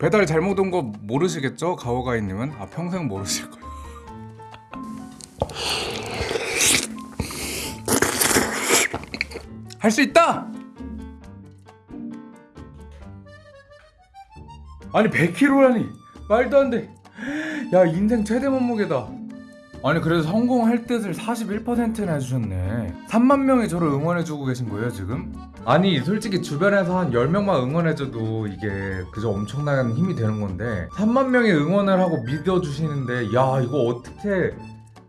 배달 잘못 온 거 모르시겠죠? 가오가이님은? 아 평생 모르실 거예요. 할 수 있다! 아니 100kg라니 말도 안 돼. 야 인생 최대 몸무게다. 아니 그래도 성공할 뜻을 41%나 해주셨네 3만 명이 저를 응원해주고 계신 거예요 지금? 아니 솔직히 주변에서 한 10명만 응원해줘도 이게 그저 엄청난 힘이 되는 건데 3만 명이 응원을 하고 믿어주시는데 야 이거 어떻게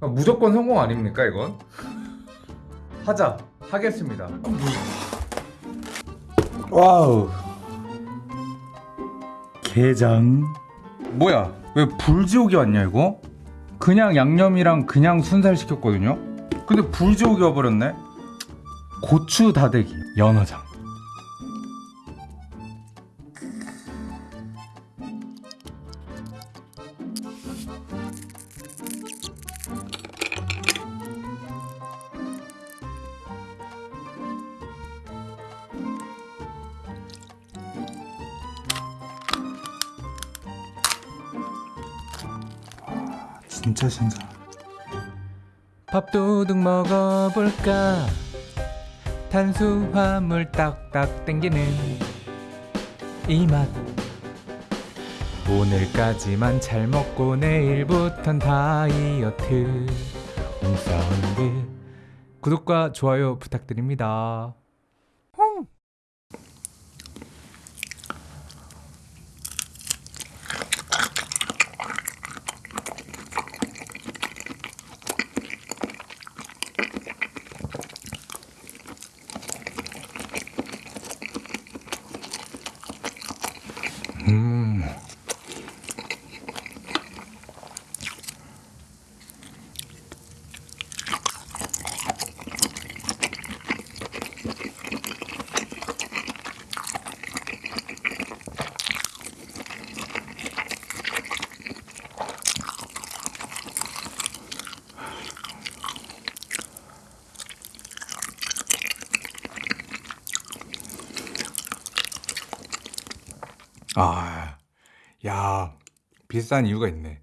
무조건 성공 아닙니까 이건? 하자 하겠습니다 와우 게장 뭐야 왜 불지옥이 왔냐 이거? 그냥 양념이랑 그냥 순살 시켰거든요. 근데 불지옥이 와버렸네. 고추 다대기 연어장 진짜 신선 밥도둑 먹어볼까? 탄수화물 딱딱 땡기는 이 맛. 오늘까지만 잘 먹고 내일부턴 다이어트. 홈사운드 구독과 좋아요 부탁드립니다 음. 아, 야, 비싼 이유가 있네.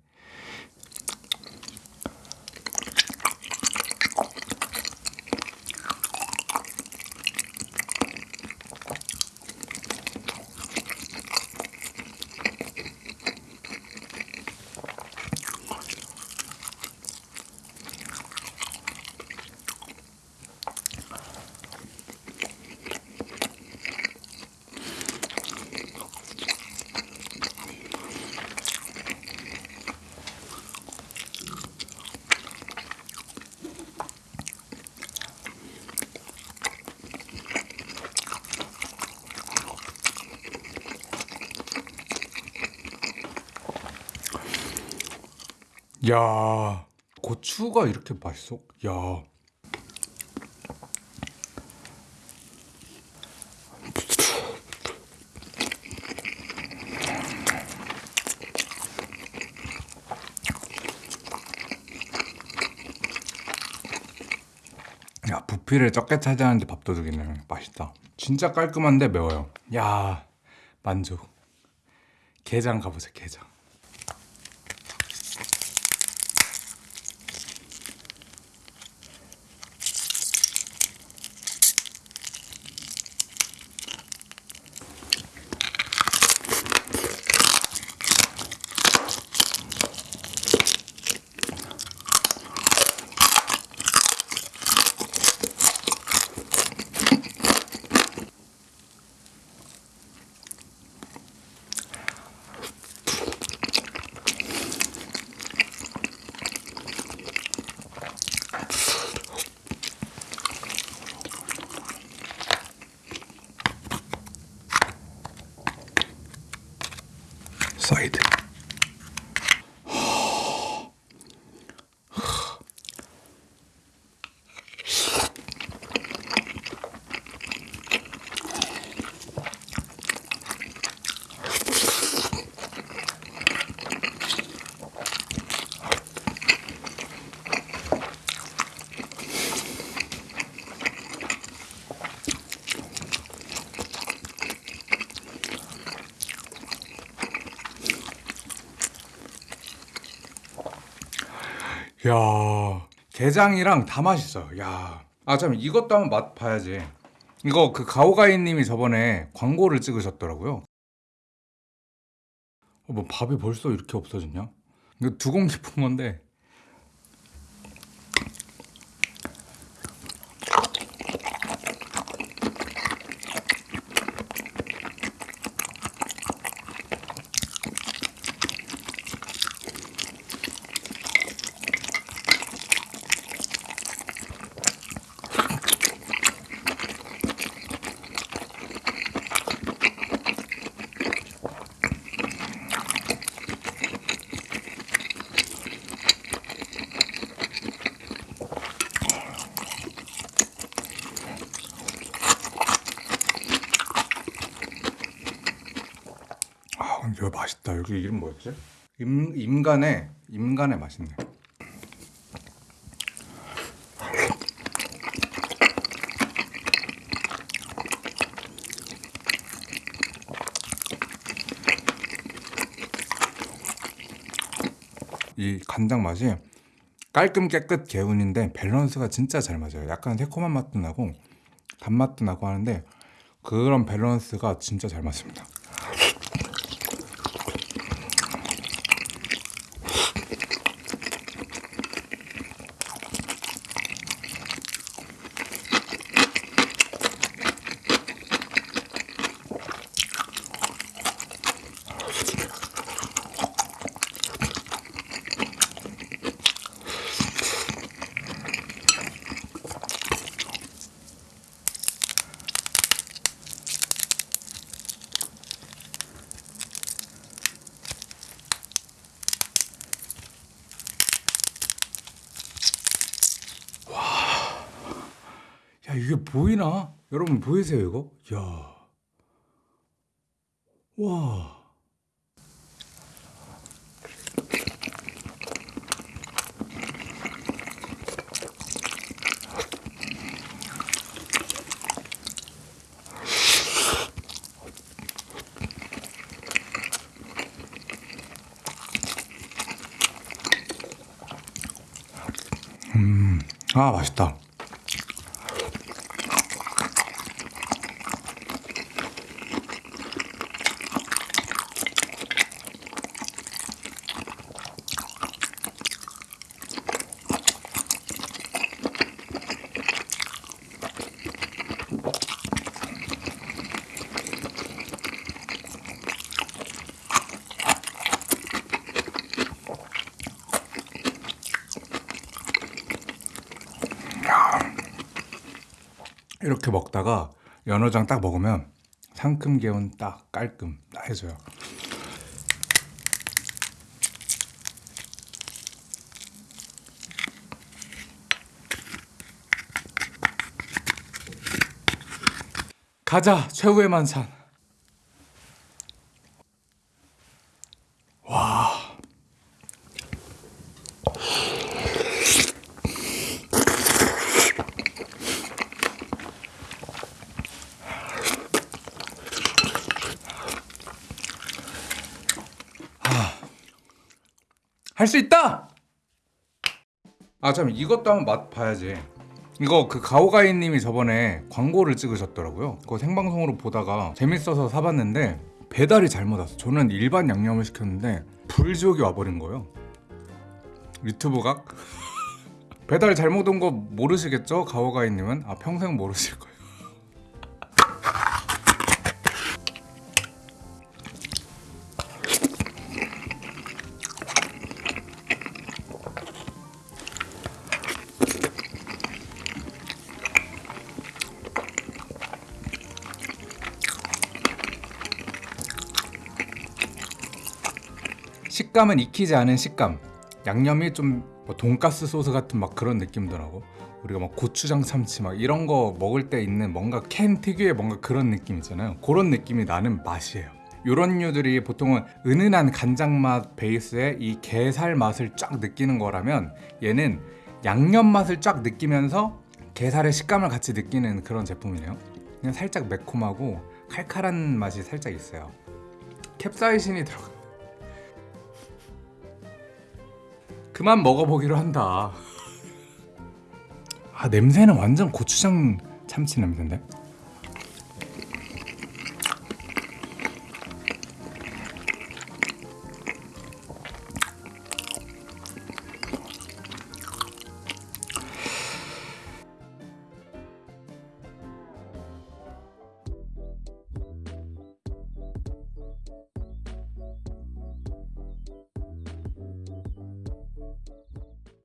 야, 고추가 이렇게 맛있어? 야. 야, 부피를 적게 차지하는데 밥도둑이네. 맛있다. 진짜 깔끔한데 매워요. 야, 만족. 게장 가보자, 게장. 사 야 게장이랑 다 맛있어요. 야. 아, 참 이것도 한번 맛 봐야지. 이거 그 가오가이님이 저번에 광고를 찍으셨더라고요. 어, 뭐 밥이 벌써 이렇게 없어졌냐? 이거 두 공기 푼 건데. 아, 근데 이거 맛있다. 여기 이름 뭐였지? 임 임간의 임간의 맛있네. 이 간장 맛이 깔끔 깨끗 개운인데 밸런스가 진짜 잘 맞아요. 약간 새콤한 맛도 나고 단맛도 나고 하는데 그런 밸런스가 진짜 잘 맞습니다. 야 이게 보이나? 여러분 보이세요 이거? 야, 와. 음, 아 맛있다. 이렇게 먹다가 연어장 딱 먹으면 상큼 개운 딱 깔끔 딱 해줘요. 가자 최후의 만찬. 할 수 있다. 아, 참 이것도 한번 맛 봐야지. 이거 그 가오가이님이 저번에 광고를 찍으셨더라고요. 그거 생방송으로 보다가 재밌어서 사봤는데 배달이 잘못 왔어. 저는 일반 양념을 시켰는데 불지옥이 와버린 거예요. 유튜브 각? 배달 잘못 온 거 모르시겠죠? 가오가이님은 아 평생 모르실 거예요. 식감은 익히지 않은 식감. 양념이 좀 뭐 돈가스 소스 같은 막 그런 느낌더라고. 우리가 막 고추장 참치 막 이런 거 먹을 때 있는 뭔가 캔 특유의 뭔가 그런 느낌 있잖아요. 그런 느낌이 나는 맛이에요. 이런 류들이 보통은 은은한 간장 맛 베이스에 이 게살 맛을 쫙 느끼는 거라면 얘는 양념 맛을 쫙 느끼면서 게살의 식감을 같이 느끼는 그런 제품이네요. 그냥 살짝 매콤하고 칼칼한 맛이 살짝 있어요. 캡사이신이 들어가. 그만 먹어보기로 한다. 아 냄새는 완전 고추장 참치 냄새인데